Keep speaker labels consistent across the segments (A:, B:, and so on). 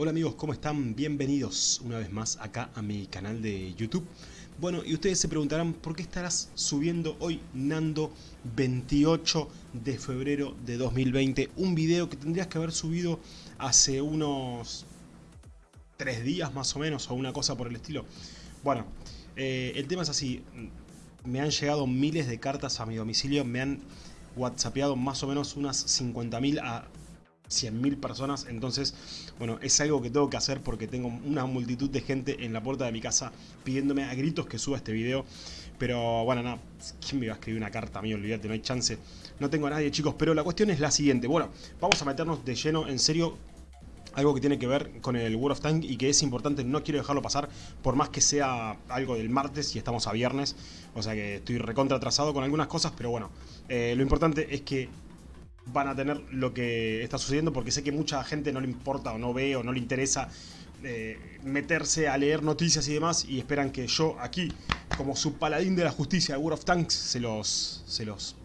A: Hola amigos, ¿cómo están? Bienvenidos una vez más acá a mi canal de YouTube. Bueno, y ustedes se preguntarán por qué estarás subiendo hoy, Nando, 28 de febrero de 2020, un video que tendrías que haber subido hace unos 3 días más o menos, o una cosa por el estilo. Bueno, eh, el tema es así, me han llegado miles de cartas a mi domicilio, me han whatsappeado más o menos unas 50.000 a 100.000 personas, entonces, bueno, es algo que tengo que hacer porque tengo una multitud de gente en la puerta de mi casa pidiéndome a gritos que suba este video, pero bueno, nada, ¿quién me iba a escribir una carta a mí? Olvídate, no hay chance, no tengo a nadie chicos, pero la cuestión es la siguiente, bueno, vamos a meternos de lleno, en serio, algo que tiene que ver con el World of Tank y que es importante, no quiero dejarlo pasar, por más que sea algo del martes y estamos a viernes, o sea que estoy recontra atrasado con algunas cosas, pero bueno, eh, lo importante es que van a tener lo que está sucediendo porque sé que mucha gente no le importa o no ve o no le interesa eh, meterse a leer noticias y demás y esperan que yo aquí, como su paladín de la justicia de World of Tanks, se los, se los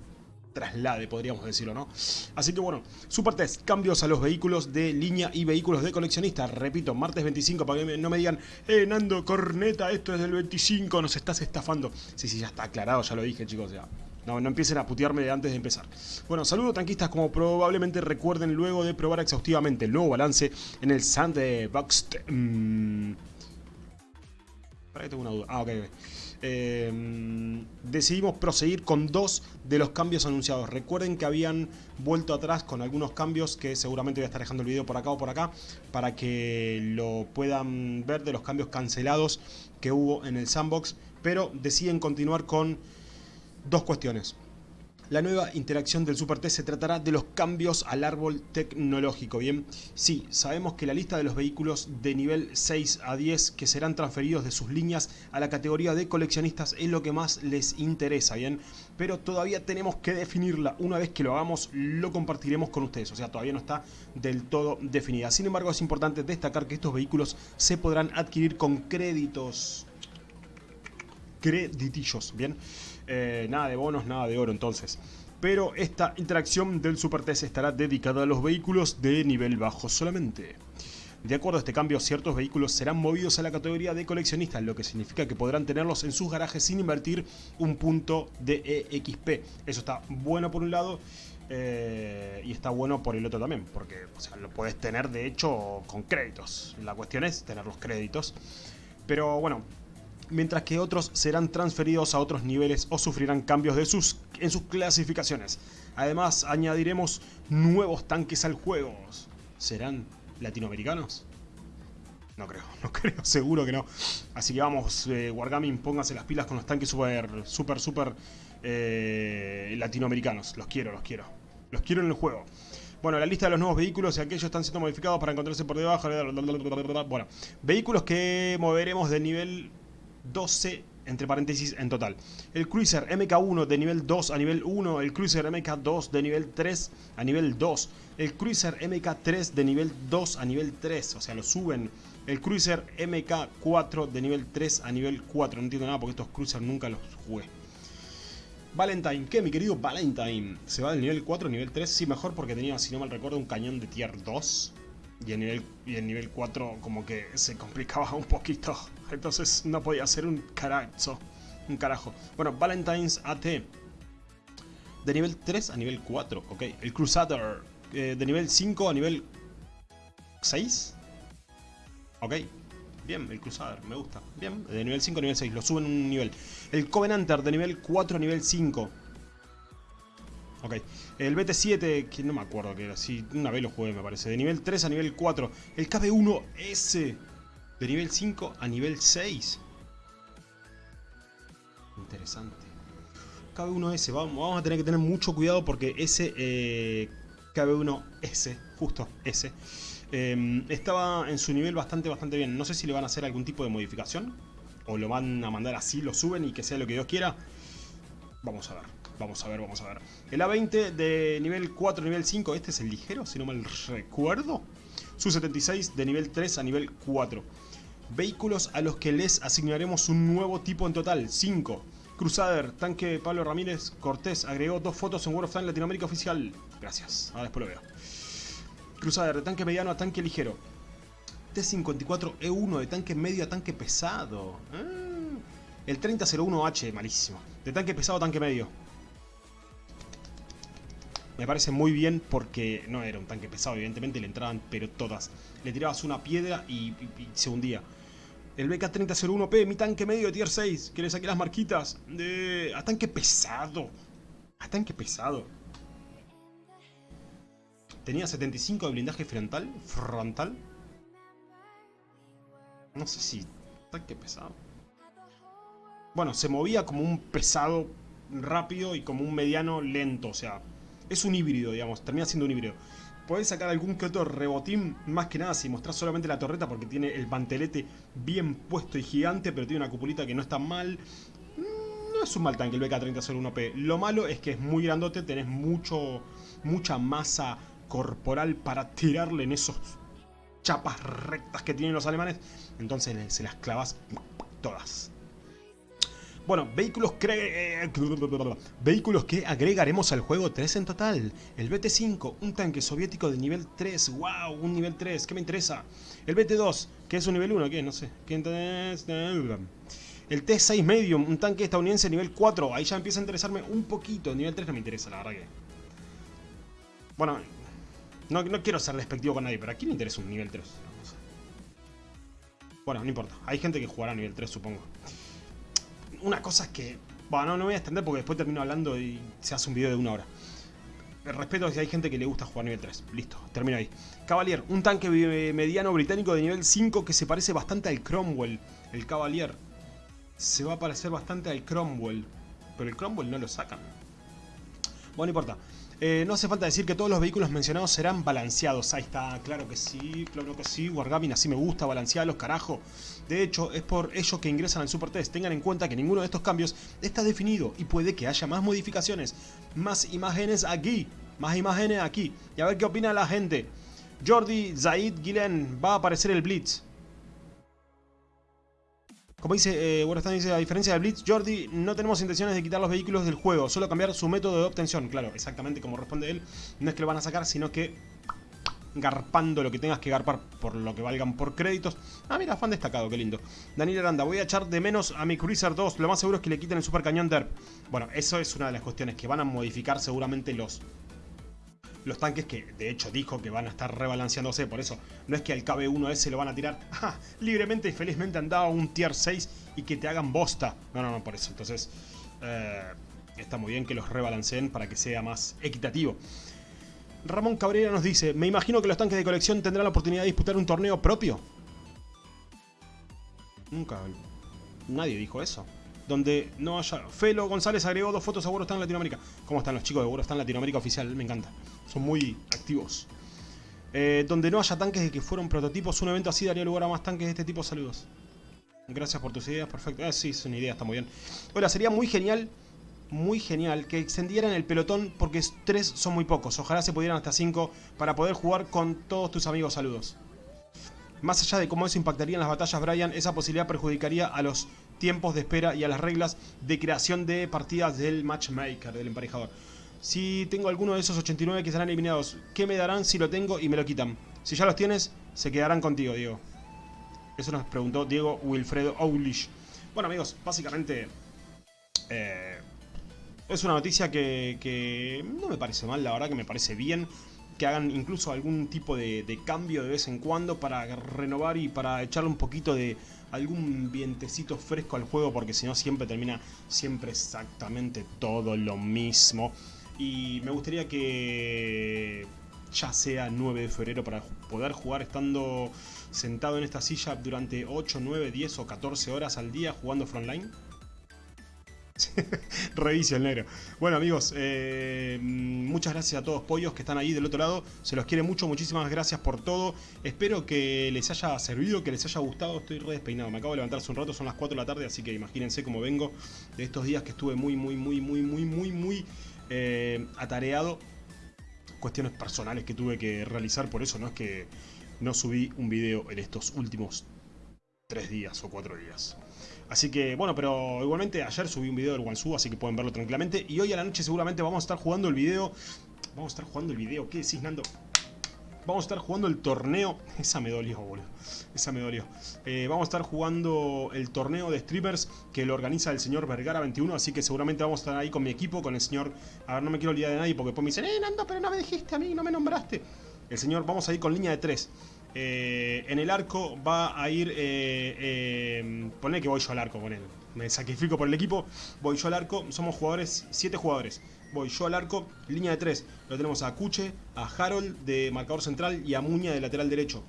A: traslade, podríamos decirlo, ¿no? Así que bueno, Super Test, cambios a los vehículos de línea y vehículos de coleccionista. Repito, martes 25, para que no me digan, eh, Nando, corneta, esto es del 25, nos estás estafando. Sí, sí, ya está aclarado, ya lo dije, chicos, ya. No, no empiecen a putearme antes de empezar. Bueno, saludos tanquistas, como probablemente recuerden luego de probar exhaustivamente el nuevo balance en el Sandbox... Mmm, para tengo una duda. Ah, ok, em, decidimos proseguir con dos de los cambios anunciados. Recuerden que habían vuelto atrás con algunos cambios que seguramente voy a estar dejando el video por acá o por acá para que lo puedan ver de los cambios cancelados que hubo en el sandbox. Pero deciden continuar con Dos cuestiones. La nueva interacción del Super T se tratará de los cambios al árbol tecnológico, ¿bien? Sí, sabemos que la lista de los vehículos de nivel 6 a 10 que serán transferidos de sus líneas a la categoría de coleccionistas es lo que más les interesa, ¿bien? Pero todavía tenemos que definirla. Una vez que lo hagamos, lo compartiremos con ustedes. O sea, todavía no está del todo definida. Sin embargo, es importante destacar que estos vehículos se podrán adquirir con créditos. Creditillos, ¿bien? Eh, nada de bonos, nada de oro entonces. Pero esta interacción del Super TS estará dedicada a los vehículos de nivel bajo solamente. De acuerdo a este cambio, ciertos vehículos serán movidos a la categoría de coleccionistas, lo que significa que podrán tenerlos en sus garajes sin invertir un punto de EXP. Eso está bueno por un lado eh, y está bueno por el otro también, porque lo puedes tener de hecho con créditos. La cuestión es tener los créditos. Pero bueno, mientras que otros serán transferidos a otros niveles o sufrirán cambios de sus, en sus clasificaciones. Además, añadiremos nuevos tanques al juego. ¿Serán latinoamericanos? No creo, no creo, seguro que no. Así que vamos, eh, Wargaming, pónganse las pilas con los tanques super, super, super eh, latinoamericanos. Los quiero, los quiero. Los quiero en el juego. Bueno, la lista de los nuevos vehículos y aquellos están siendo modificados para encontrarse por debajo. Bueno, vehículos que moveremos de nivel 12 entre paréntesis en total. El Cruiser MK1 de nivel 2 a nivel 1, el Cruiser MK2 de nivel 3 a nivel 2, el Cruiser MK3 de nivel 2 a nivel 3, o sea, lo suben. El Cruiser MK4 de nivel 3 a nivel 4, no entiendo nada porque estos Cruiser nunca los jugué. Valentine, ¿qué mi querido Valentine? ¿Se va del nivel 4 a nivel 3? Sí, mejor porque tenía, si no mal recuerdo, un cañón de tier 2 y en nivel, y en nivel 4 como que se complicaba un poquito. Entonces no podía ser un carajo. Un carajo. Bueno, Valentine's AT. De nivel 3 a nivel 4. Ok. El Crusader. Eh, de nivel 5 a nivel 6. Ok. Bien, el Crusader, me gusta. Bien, de nivel 5 a nivel 6, lo suben un nivel. El Covenanter de nivel 4 a nivel 5. Ok. El BT7, que no me acuerdo que era así, una vez lo jugué me parece. De nivel 3 a nivel 4. El KB1S. De nivel 5 a nivel 6. Interesante. KB1S, vamos, a tener que tener mucho cuidado porque ese eh, KB1S, justo ese, eh, estaba en su nivel bastante, bastante bien. No sé si le van a hacer algún tipo de modificación o lo van a mandar así, lo suben y que sea lo que Dios quiera. Vamos a ver. Vamos a ver, vamos a ver. El A20 de nivel 4 nivel 5. Este es el ligero, si no mal recuerdo. Su 76 de nivel 3 a nivel 4. Vehículos a los que les asignaremos un nuevo tipo en total. 5. Crusader, tanque Pablo Ramírez Cortés agregó dos fotos en World of Tanks Latinoamérica oficial. Gracias, ahora después lo veo. Crusader, de tanque mediano a tanque ligero. T-54E1 de tanque medio a tanque pesado. Ah, el 3001H, malísimo. De tanque pesado a tanque medio. Me parece muy bien porque no era un tanque pesado, evidentemente le entraban pero todas. Le tirabas una piedra y, se hundía. El BK-3001P, mi tanque medio de tier 6, que le saqué las marquitas. De... A tanque pesado. A tanque pesado. Tenía 75 de blindaje frontal. Frontal. No sé si... Tanque pesado. Bueno, se movía como un pesado rápido y como un mediano lento. O sea, es un híbrido, digamos. Termina siendo un híbrido. Podés sacar algún que otro rebotín, más que nada si mostrás solamente la torreta porque tiene el pantelete bien puesto y gigante, pero tiene una cupulita que no está mal. Mm, no es un mal tanque el BK-3001P. Lo malo es que es muy grandote, tenés mucho, mucha masa corporal para tirarle en esos chapas rectas que tienen los alemanes. Entonces se las clavas todas. Bueno, vehículos, eh, vehículos que agregaremos al juego, 3 en total. El BT-5, un tanque soviético de nivel 3. ¡Wow! Un nivel 3, ¿qué me interesa? El BT-2, que es un nivel 1, ¿qué? No sé. El T-6 Medium, un tanque estadounidense nivel 4. Ahí ya empieza a interesarme un poquito. Nivel 3 no me interesa, la verdad que... Bueno, no, no quiero ser despectivo con nadie, pero ¿a quién le interesa un nivel 3? Bueno, no importa. Hay gente que jugará a nivel 3, supongo una cosa es que... Bueno, no, voy a extender porque después termino hablando y se hace un video de una hora. Respeto si hay gente que le gusta jugar nivel 3. Listo, termino ahí. Cavalier, un tanque mediano británico de nivel 5 que se parece bastante al Cromwell. El Cavalier. Se va a parecer bastante al Cromwell. Pero el Cromwell no lo sacan. Bueno, no importa. Eh, no hace falta decir que todos los vehículos mencionados serán balanceados. Ahí está, claro que sí, claro que sí. Wargaming así me gusta, balancearlos, carajo. De hecho, es por ello que ingresan al Super Test. Tengan en cuenta que ninguno de estos cambios está definido y puede que haya más modificaciones. Más imágenes aquí, más imágenes aquí. Y a ver qué opina la gente. Jordi Zaid Gilen, va a aparecer el Blitz. Como dice, eh, dice, a diferencia de Blitz, Jordi, no tenemos intenciones de quitar los vehículos del juego, solo cambiar su método de obtención. Claro, exactamente como responde él, no es que lo van a sacar, sino que garpando lo que tengas que garpar por lo que valgan por créditos. Ah, mira, fan destacado, qué lindo. Daniel Aranda, voy a echar de menos a mi Cruiser 2, lo más seguro es que le quiten el super cañón DERP. Bueno, eso es una de las cuestiones que van a modificar seguramente los los tanques que de hecho dijo que van a estar rebalanceándose, por eso no es que al KB1S lo van a tirar libremente y felizmente andaba un tier 6 y que te hagan bosta. No, no, no, por eso. Entonces, eh, está muy bien que los rebalanceen para que sea más equitativo. Ramón Cabrera nos dice, me imagino que los tanques de colección tendrán la oportunidad de disputar un torneo propio. Nunca, nadie dijo eso donde no haya... Felo González agregó dos fotos a en Latinoamérica. ¿Cómo están los chicos de en Latinoamérica oficial? Me encanta. Son muy activos. Eh, donde no haya tanques de que fueron prototipos, un evento así daría lugar a más tanques de este tipo. Saludos. Gracias por tus ideas, perfecto. Ah, sí, es una idea, está muy bien. Hola, sería muy genial, muy genial que extendieran el pelotón porque tres son muy pocos. Ojalá se pudieran hasta cinco para poder jugar con todos tus amigos. Saludos. Más allá de cómo eso impactaría en las batallas, Brian, esa posibilidad perjudicaría a los tiempos de espera y a las reglas de creación de partidas del matchmaker, del emparejador. Si tengo alguno de esos 89 que serán eliminados, ¿qué me darán si lo tengo y me lo quitan? Si ya los tienes, se quedarán contigo, Diego. Eso nos preguntó Diego Wilfredo Oulish. Bueno, amigos, básicamente... Eh, es una noticia que, que no me parece mal, la verdad que me parece bien que hagan incluso algún tipo de, cambio de vez en cuando para renovar y para echarle un poquito de algún vientecito fresco al juego porque si no siempre termina siempre exactamente todo lo mismo. Y me gustaría que ya sea 9 de febrero para poder jugar estando sentado en esta silla durante 8, 9, 10 o 14 horas al día jugando Frontline Revicio el negro. Bueno amigos, eh, muchas gracias a todos pollos que están ahí del otro lado. Se los quiere mucho, muchísimas gracias por todo. Espero que les haya servido, que les haya gustado. Estoy re despeinado, me acabo de levantar hace un rato, son las 4 de la tarde, así que imagínense cómo vengo de estos días que estuve muy, muy, muy, muy, muy, muy, muy eh, atareado. Cuestiones personales que tuve que realizar, por eso no es que no subí un video en estos últimos 3 días o 4 días. Así que, bueno, pero igualmente ayer subí un video del Wansu, así que pueden verlo tranquilamente. Y hoy a la noche seguramente vamos a estar jugando el video... Vamos a estar jugando el video, ¿qué decís, Nando? vamos a estar jugando el torneo... Esa me dolió, boludo. Esa me dolió. Eh, vamos a estar jugando el torneo de streamers que lo organiza el señor Vergara21, así que seguramente vamos a estar ahí con mi equipo, con el señor... A ver, no me quiero olvidar de nadie porque después me dicen, eh, Nando, pero no me dijiste a mí, no me nombraste. El señor, vamos a ir con línea de 3. Eh, en el arco va a ir... Eh, eh, poné que voy yo al arco con él. Me sacrifico por el equipo. Voy yo al arco. Somos jugadores, 7 jugadores. Voy yo al arco. Línea de 3. Lo tenemos a Cuche, a Harold de marcador central y a Muña de lateral derecho.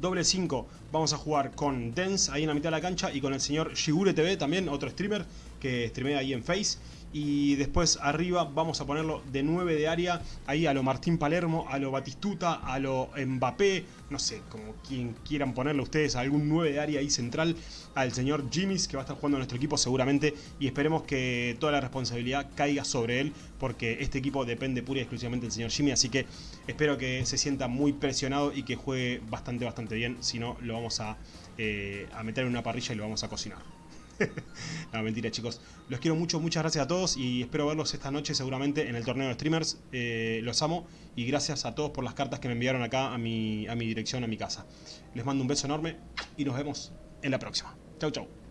A: Doble 5. Vamos a jugar con Dance ahí en la mitad de la cancha y con el señor Shigure TV también, otro streamer que streamea ahí en Face. Y después arriba vamos a ponerlo de 9 de área, ahí a lo Martín Palermo, a lo Batistuta, a lo Mbappé, no sé, como quien quieran ponerlo ustedes, algún 9 de área ahí central, al señor Jimmys que va a estar jugando nuestro equipo seguramente. Y esperemos que toda la responsabilidad caiga sobre él porque este equipo depende pura y exclusivamente del señor Jimmy, así que espero que se sienta muy presionado y que juegue bastante, bastante bien, si no lo vamos a, eh, a meter en una parrilla y lo vamos a cocinar. no, mentira chicos. Los quiero mucho, muchas gracias a todos y espero verlos esta noche seguramente en el torneo de streamers. Eh, los amo y gracias a todos por las cartas que me enviaron acá a mi, a mi dirección, a mi casa. Les mando un beso enorme y nos vemos en la próxima. Chau, chau.